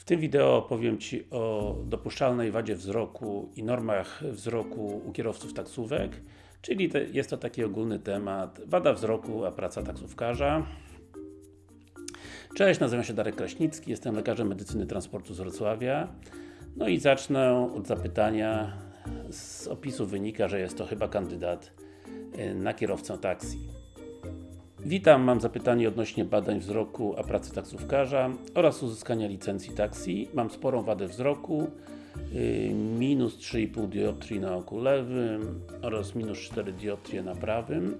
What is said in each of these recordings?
W tym wideo opowiem Ci o dopuszczalnej wadzie wzroku i normach wzroku u kierowców taksówek czyli jest to taki ogólny temat. Wada wzroku, a praca taksówkarza. Cześć, nazywam się Darek Kraśnicki, jestem lekarzem medycyny transportu z Wrocławia. No i zacznę od zapytania. Z opisu wynika, że jest to chyba kandydat y, na kierowcę taksi Witam, mam zapytanie odnośnie badań wzroku, a pracy taksówkarza oraz uzyskania licencji taksi. Mam sporą wadę wzroku, yy, minus 3,5 dioptrii na oku lewym oraz minus 4 dioptrie na prawym.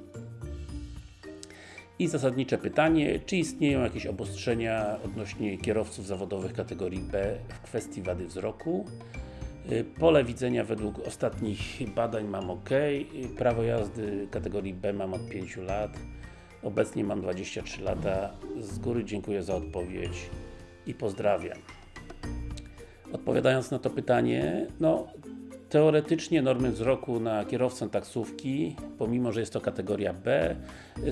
I zasadnicze pytanie, czy istnieją jakieś obostrzenia odnośnie kierowców zawodowych kategorii B w kwestii wady wzroku? Yy, pole widzenia według ostatnich badań mam OK, prawo jazdy kategorii B mam od 5 lat Obecnie mam 23 lata. Z góry dziękuję za odpowiedź i pozdrawiam. Odpowiadając na to pytanie, no teoretycznie normy wzroku na kierowcę taksówki, pomimo, że jest to kategoria B,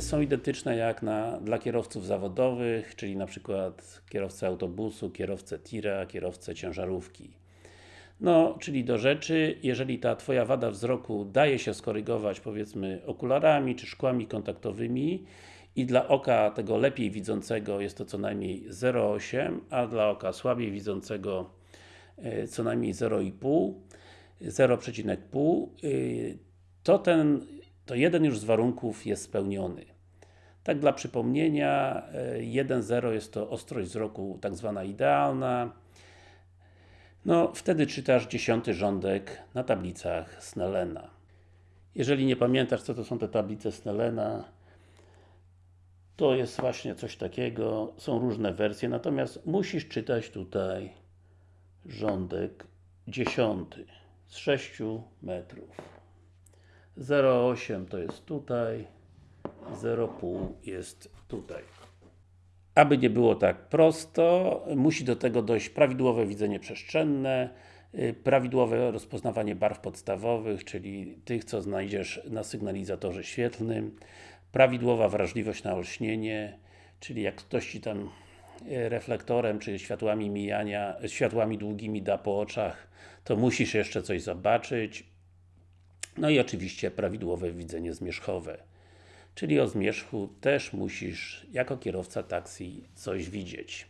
są identyczne jak na, dla kierowców zawodowych, czyli na przykład kierowcę autobusu, kierowcę tira, kierowcę ciężarówki. No, czyli do rzeczy, jeżeli ta Twoja wada wzroku daje się skorygować powiedzmy okularami czy szkłami kontaktowymi i dla oka tego lepiej widzącego jest to co najmniej 0,8, a dla oka słabiej widzącego e, co najmniej 0,5 0,5 e, to ten, to jeden już z warunków jest spełniony. Tak dla przypomnienia, 1,0 e, jest to ostrość wzroku tak zwana idealna, no, wtedy czytasz dziesiąty rządek na tablicach Snellena. Jeżeli nie pamiętasz, co to są te tablice Snellena, to jest właśnie coś takiego, są różne wersje, natomiast musisz czytać tutaj rządek dziesiąty z 6 metrów. 0,8 to jest tutaj, 0,5 jest tutaj. Aby nie było tak prosto, musi do tego dojść prawidłowe widzenie przestrzenne, y, prawidłowe rozpoznawanie barw podstawowych, czyli tych, co znajdziesz na sygnalizatorze świetlnym, prawidłowa wrażliwość na olśnienie, czyli jak ktoś Ci tam y, reflektorem, czy światłami mijania, światłami długimi da po oczach, to musisz jeszcze coś zobaczyć. No i oczywiście prawidłowe widzenie zmierzchowe czyli o zmierzchu też musisz, jako kierowca taksi, coś widzieć.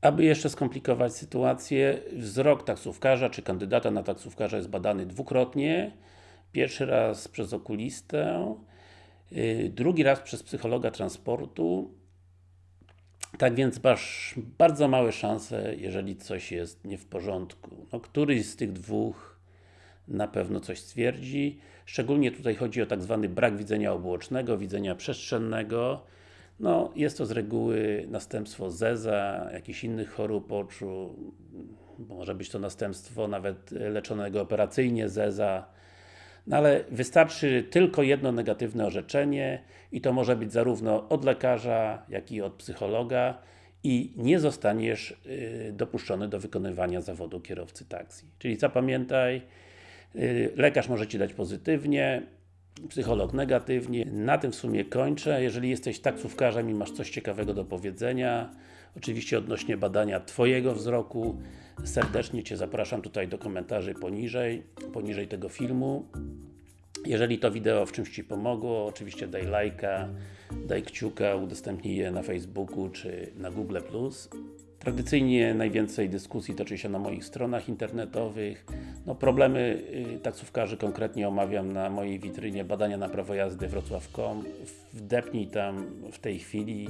Aby jeszcze skomplikować sytuację, wzrok taksówkarza czy kandydata na taksówkarza jest badany dwukrotnie. Pierwszy raz przez okulistę, yy, drugi raz przez psychologa transportu. Tak więc masz bardzo małe szanse, jeżeli coś jest nie w porządku. No, któryś z tych dwóch na pewno coś stwierdzi. Szczególnie tutaj chodzi o tak zwany brak widzenia obuocznego, widzenia przestrzennego. No, jest to z reguły następstwo zeza, jakichś innych chorób oczu, może być to następstwo nawet leczonego operacyjnie zeza, no ale wystarczy tylko jedno negatywne orzeczenie i to może być zarówno od lekarza, jak i od psychologa i nie zostaniesz y, dopuszczony do wykonywania zawodu kierowcy taksi. Czyli zapamiętaj, lekarz może Ci dać pozytywnie, psycholog negatywnie. Na tym w sumie kończę. Jeżeli jesteś taksówkarzem i masz coś ciekawego do powiedzenia, oczywiście odnośnie badania Twojego wzroku, serdecznie Cię zapraszam tutaj do komentarzy poniżej, poniżej tego filmu. Jeżeli to wideo w czymś Ci pomogło, oczywiście daj lajka, daj kciuka, udostępnij je na Facebooku czy na Google+. Tradycyjnie najwięcej dyskusji toczy się na moich stronach internetowych. No, problemy y, taksówkarzy konkretnie omawiam na mojej witrynie badania na prawo jazdy wrocław.com. Wdepnij tam w tej chwili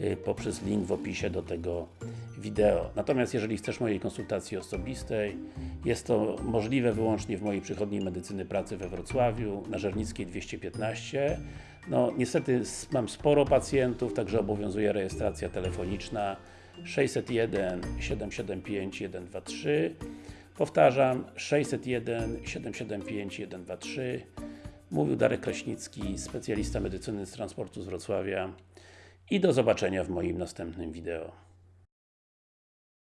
y, poprzez link w opisie do tego wideo. Natomiast jeżeli chcesz mojej konsultacji osobistej, jest to możliwe wyłącznie w mojej przychodni medycyny pracy we Wrocławiu, na Żernickiej 215. No niestety mam sporo pacjentów, także obowiązuje rejestracja telefoniczna 601 775 123 Powtarzam 601 775 123 Mówił Darek Kraśnicki, specjalista medycyny z transportu z Wrocławia i do zobaczenia w moim następnym wideo.